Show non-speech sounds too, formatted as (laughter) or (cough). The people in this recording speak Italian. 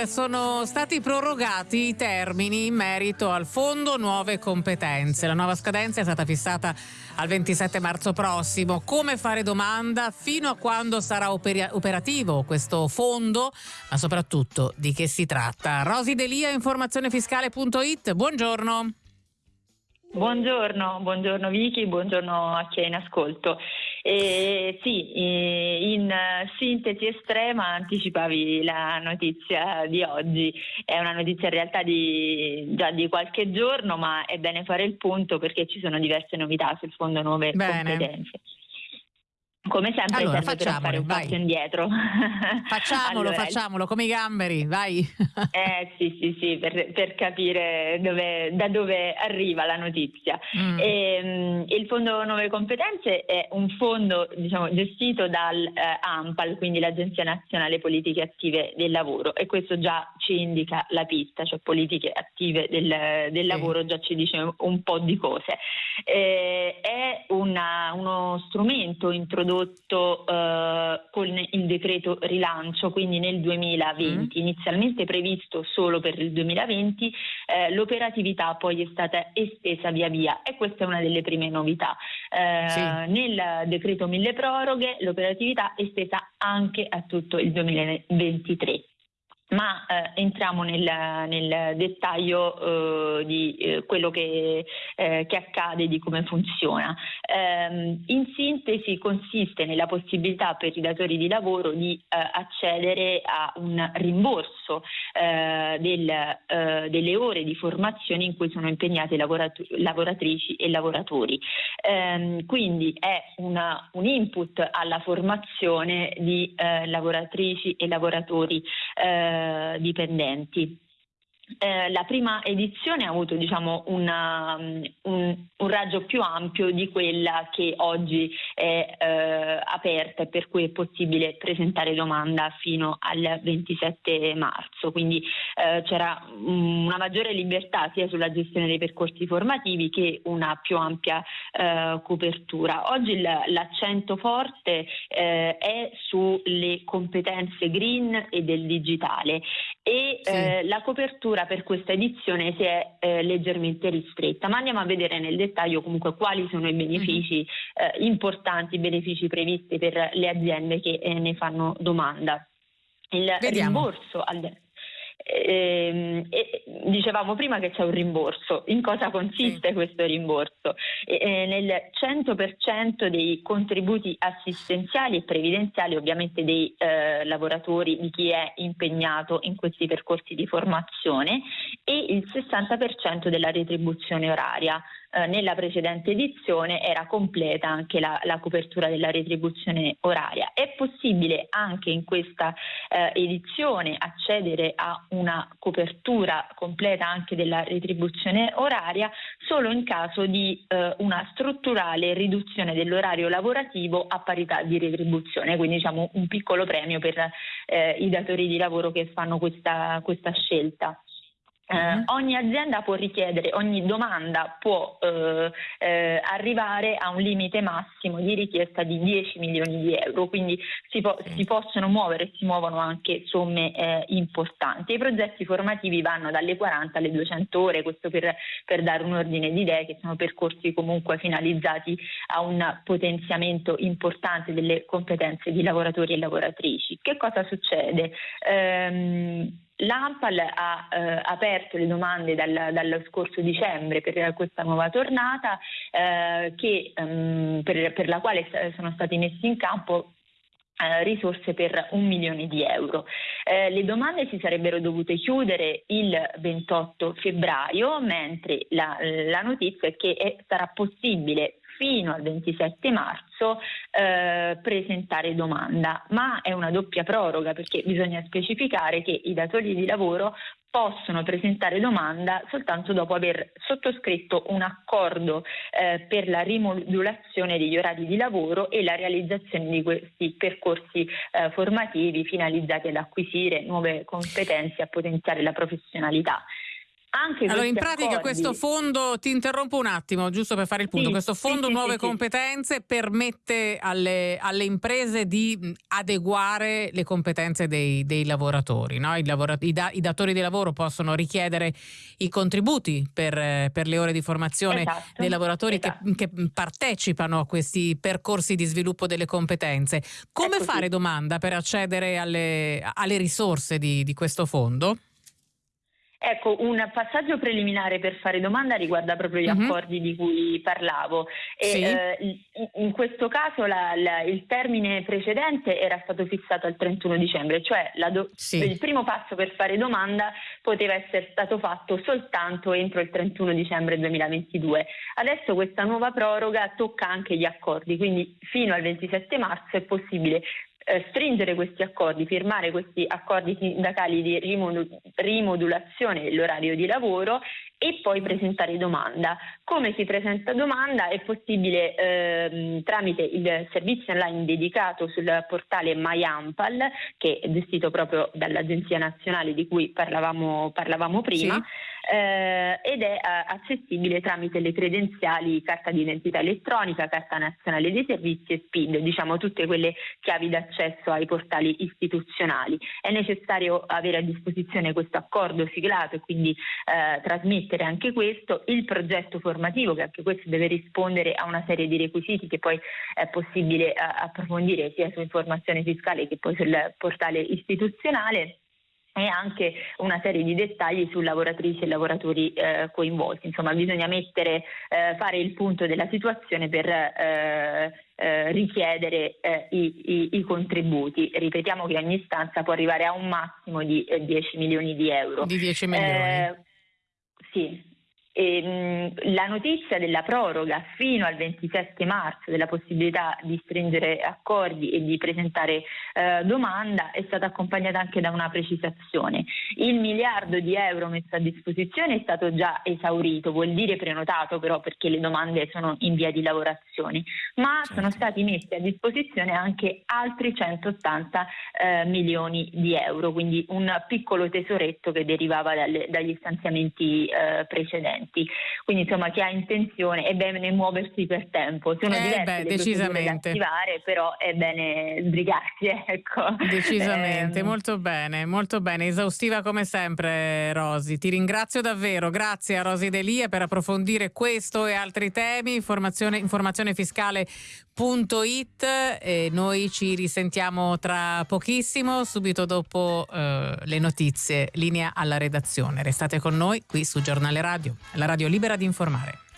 Eh, sono stati prorogati i termini in merito al Fondo Nuove Competenze. La nuova scadenza è stata fissata al 27 marzo prossimo. Come fare domanda fino a quando sarà opera- operativo questo fondo, ma soprattutto di che si tratta? Rosi Delia, informazionefiscale.it, buongiorno. Buongiorno, buongiorno Vicky, buongiorno a chi è in ascolto. Eh, sì, in sintesi estrema anticipavi la notizia di oggi, è una notizia in realtà di, già di qualche giorno, ma è bene fare il punto perché ci sono diverse novità sul Fondo Nuove Bene. Competenze. Come sempre allora, per fare un vai. passo indietro. (laughs) Facciamolo, allora, facciamolo, come i gamberi, vai. (laughs) eh sì, sì, sì, per, per capire dove, da dove arriva la notizia. Mm. E, um, il Fondo Nuove Competenze è un fondo diciamo, gestito dal eh, AMPAL, quindi l'Agenzia Nazionale Politiche Attive del Lavoro, e questo già ci indica la pista, cioè politiche attive del, del sì. lavoro già ci dice un po' di cose. Eh, è una, uno strumento introdotto introdotto eh, con il decreto rilancio, quindi nel 2020, mm. inizialmente previsto solo per il 2020, eh, l'operatività poi è stata estesa via via e questa è una delle prime novità. Eh, sì. Nel decreto mille proroghe l'operatività è estesa anche a tutto il 2023 ma eh, entriamo nel, nel dettaglio eh, di eh, quello che, eh, che, accade, di come funziona. Ehm, in sintesi consiste nella possibilità per i datori di lavoro di eh, accedere a un rimborso eh, del, delle ore di formazione in cui sono impegnate lavorat- lavoratrici e lavoratori. Ehm, quindi è una, un input alla formazione di lavoratrici e lavoratori dipendenti. Eh, la prima edizione ha avuto diciamo, una, um, un, un, raggio più ampio di quella che oggi è eh, aperta e per cui è possibile presentare domanda fino al 27 marzo. Quindi eh, c'era una maggiore libertà sia sulla gestione dei percorsi formativi che una più ampia eh, copertura. Oggi l'accento forte eh, è sulle competenze green e del digitale e sì. Eh, la copertura copertura per questa edizione si è eh, leggermente ristretta, ma andiamo a vedere nel dettaglio comunque quali sono i benefici mm-hmm. eh, importanti, i benefici previsti per le aziende che eh, ne fanno domanda. Il Vediamo. rimborso al, eh, dicevamo prima che c'è un rimborso. In cosa consiste sì. questo rimborso? Eh, nel 100% dei contributi assistenziali e previdenziali, ovviamente dei eh, lavoratori, di chi è impegnato in questi percorsi di formazione e il 60% della retribuzione oraria. Eh, nella precedente edizione era completa anche la, la, copertura della retribuzione oraria. È possibile anche in questa eh, edizione accedere a una copertura completa anche della retribuzione oraria solo in caso di eh, una strutturale riduzione dell'orario lavorativo a parità di retribuzione, quindi diciamo un piccolo premio per eh, i datori di lavoro che fanno questa, questa scelta. Uh, ogni azienda può richiedere, ogni domanda può uh, uh, arrivare a un limite massimo di richiesta di 10 milioni di euro, quindi si, po- si possono muovere e si muovono anche somme eh, importanti. I progetti formativi vanno dalle 40 alle 200 ore, questo per, per, dare un ordine di idee, che sono percorsi comunque finalizzati a un potenziamento importante delle competenze di lavoratori e lavoratrici. Che cosa succede? Um, L'AMPAL ha eh, aperto le domande dal, dallo scorso dicembre per questa nuova tornata eh, che, ehm, per, per, la quale sono stati messi in campo eh, risorse per un milione di euro. Eh, le domande si sarebbero dovute chiudere il 28 febbraio, mentre la, la notizia è che è, sarà possibile fino al 27 marzo eh, presentare domanda, ma è una doppia proroga perché bisogna specificare che i datori di lavoro possono presentare domanda soltanto dopo aver sottoscritto un accordo eh, per la rimodulazione degli orari di lavoro e la realizzazione di questi percorsi eh, formativi finalizzati ad acquisire nuove competenze e a potenziare la professionalità. Anche allora, in pratica accordi... questo fondo, ti interrompo un attimo, giusto per fare il punto, sì, questo fondo sì, nuove sì, competenze permette alle, alle, imprese di adeguare le competenze dei, dei lavoratori, no? I, lavora, i, da, i, datori di lavoro possono richiedere i contributi per, per le ore di formazione esatto, dei lavoratori esatto. che, che, partecipano a questi percorsi di sviluppo delle competenze. Come fare domanda per accedere alle, alle risorse di, di questo fondo? Ecco, un passaggio preliminare per fare domanda riguarda proprio gli uh-huh. accordi di cui parlavo. E, sì. eh, in questo caso la, la, il termine precedente era stato fissato al 31 dicembre, cioè sì. il primo passo per fare domanda poteva essere stato fatto soltanto entro il 31 dicembre 2022. Adesso questa nuova proroga tocca anche gli accordi, quindi fino al 27 marzo è possibile eh, stringere questi accordi, firmare questi accordi sindacali di rimodulazione dell'orario di lavoro e poi presentare domanda. Come si presenta domanda è possibile ehm, tramite il servizio online dedicato sul portale MyAmpal, che è gestito proprio dall'Agenzia Nazionale di cui parlavamo, parlavamo prima. Sì eh, ed è eh, accessibile tramite le credenziali carta d'identità elettronica, carta nazionale dei servizi e SPID, diciamo tutte quelle chiavi d'accesso ai portali istituzionali. È necessario avere a disposizione questo accordo siglato e quindi eh, trasmettere anche questo, il progetto formativo che anche questo deve rispondere a una serie di requisiti che poi è possibile eh, approfondire sia su informazione fiscale che poi sul portale istituzionale e anche una serie di dettagli su lavoratrici e lavoratori eh, coinvolti. Insomma, bisogna mettere, eh, fare il punto della situazione per eh, eh richiedere eh, i, i, i, contributi. Ripetiamo che ogni istanza può arrivare a un massimo di 10 eh, milioni di euro. Di 10 milioni? sì, e, mh, la notizia della proroga fino al 27 marzo della possibilità di stringere accordi e di presentare eh, domanda è stata accompagnata anche da una precisazione. Il miliardo di euro messo a disposizione è stato già esaurito, vuol dire prenotato però perché le domande sono in via di lavorazione, ma certo. sono stati messi a disposizione anche altri 180 eh, milioni di euro, quindi un piccolo tesoretto che derivava dalle, dagli stanziamenti eh, precedenti precedenti. Quindi insomma chi ha intenzione è bene muoversi per tempo. Sono eh diverse beh, le decisamente. da attivare, però è bene sbrigarsi. (laughs) Ecco. Decisamente, eh, molto bene, molto bene. Esaustiva come sempre Rosi. Ti ringrazio davvero. Grazie a Rosi Delia per approfondire questo e altri temi. Informazione, informazione fiscale.it e noi ci risentiamo tra pochissimo, subito dopo eh, le notizie. Linea alla redazione. Restate con noi qui su Giornale Radio la radio libera di informare.